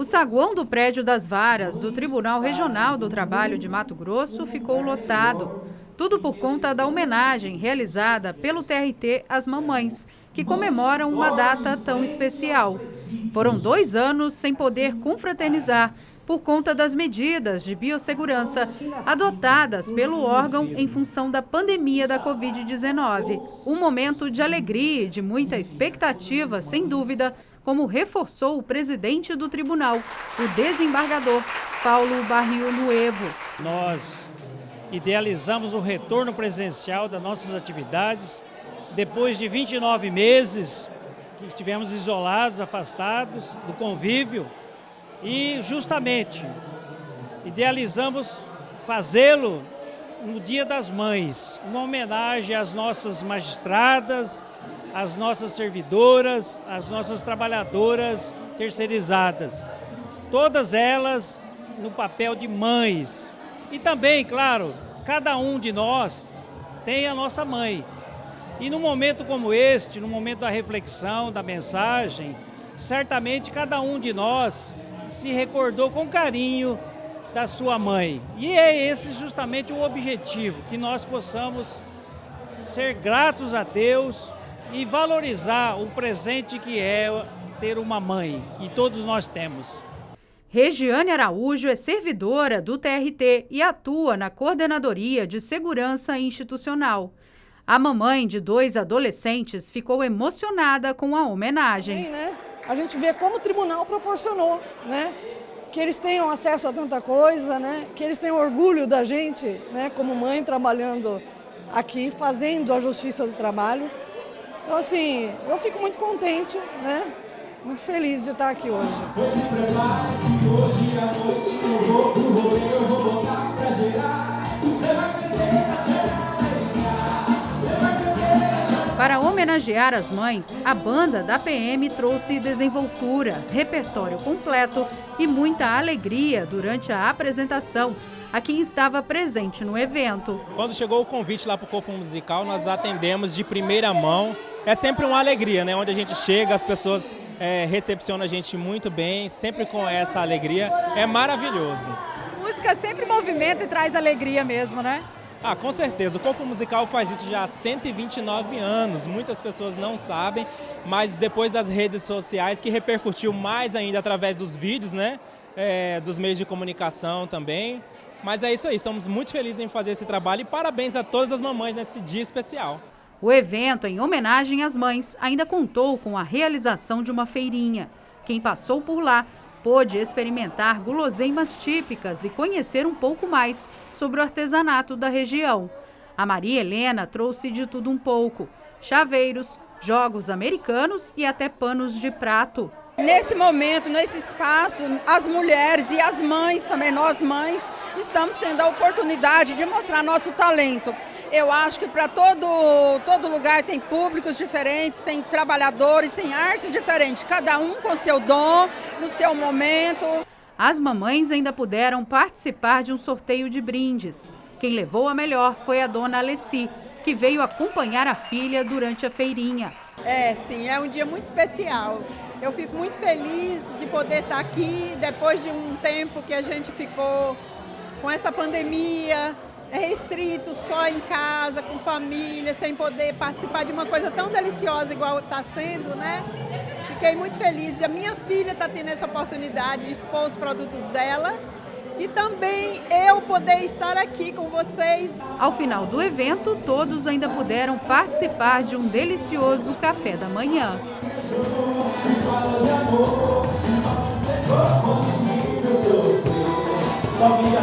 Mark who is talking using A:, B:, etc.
A: O saguão do prédio das varas do Tribunal Regional do Trabalho de Mato Grosso ficou lotado. Tudo por conta da homenagem realizada pelo TRT às mamães, que comemoram uma data tão especial. Foram dois anos sem poder confraternizar por conta das medidas de biossegurança adotadas pelo órgão em função da pandemia da Covid-19. Um momento de alegria e de muita expectativa, sem dúvida, como reforçou o presidente do tribunal, o desembargador Paulo Barrio Nuevo.
B: Nós idealizamos o retorno presencial das nossas atividades depois de 29 meses que estivemos isolados, afastados do convívio e justamente idealizamos fazê-lo no Dia das Mães, uma homenagem às nossas magistradas, às nossas servidoras, às nossas trabalhadoras terceirizadas. Todas elas no papel de mães. E também, claro, cada um de nós tem a nossa mãe. E num momento como este, no momento da reflexão, da mensagem, certamente cada um de nós se recordou com carinho da sua mãe. E é esse justamente o objetivo, que nós possamos ser gratos a Deus e valorizar o presente que é ter uma mãe, que todos nós temos.
A: Regiane Araújo é servidora do TRT e atua na Coordenadoria de Segurança Institucional. A mamãe de dois adolescentes ficou emocionada com a homenagem.
C: Sim, né? A gente vê como o tribunal proporcionou, né? Que eles tenham acesso a tanta coisa, né? Que eles tenham orgulho da gente, né? Como mãe trabalhando aqui, fazendo a justiça do trabalho. Então, assim, eu fico muito contente, né? Muito feliz de estar aqui hoje. Hoje à noite eu vou pro rolê, eu vou botar pra gerar. Você vai
A: Para homenagear as mães, a banda da PM trouxe desenvoltura, repertório completo e muita alegria durante a apresentação a quem estava presente no evento.
D: Quando chegou o convite lá para o Corpo Musical, nós atendemos de primeira mão. É sempre uma alegria, né? Onde a gente chega, as pessoas é, recepcionam a gente muito bem, sempre com essa alegria. É maravilhoso.
A: Música sempre movimenta e traz alegria mesmo, né?
D: Ah, com certeza. O Corpo Musical faz isso já há 129 anos. Muitas pessoas não sabem, mas depois das redes sociais, que repercutiu mais ainda através dos vídeos, né? É, dos meios de comunicação também. Mas é isso aí, estamos muito felizes em fazer esse trabalho e parabéns a todas as mamães nesse dia especial.
A: O evento, em homenagem às mães, ainda contou com a realização de uma feirinha. Quem passou por lá pôde experimentar guloseimas típicas e conhecer um pouco mais sobre o artesanato da região. A Maria Helena trouxe de tudo um pouco: chaveiros, jogos americanos e até panos de prato.
E: Nesse momento, nesse espaço, as mulheres e as mães também, nós mães, estamos tendo a oportunidade de mostrar nosso talento. Eu acho que para todo, todo lugar tem públicos diferentes, tem trabalhadores, tem arte diferente, cada um com seu dom, no seu momento.
A: As mamães ainda puderam participar de um sorteio de brindes. Quem levou a melhor foi a dona Alessi, que veio acompanhar a filha durante a feirinha.
F: É, sim, é um dia muito especial. Eu fico muito feliz de poder estar aqui depois de um tempo que a gente ficou com essa pandemia, é restrito só em casa, com família, sem poder participar de uma coisa tão deliciosa igual está sendo, né? Fiquei muito feliz e a minha filha está tendo essa oportunidade de expor os produtos dela e também eu poder estar aqui com vocês.
A: Ao final do evento, todos ainda puderam participar de um delicioso café da manhã. Só quem já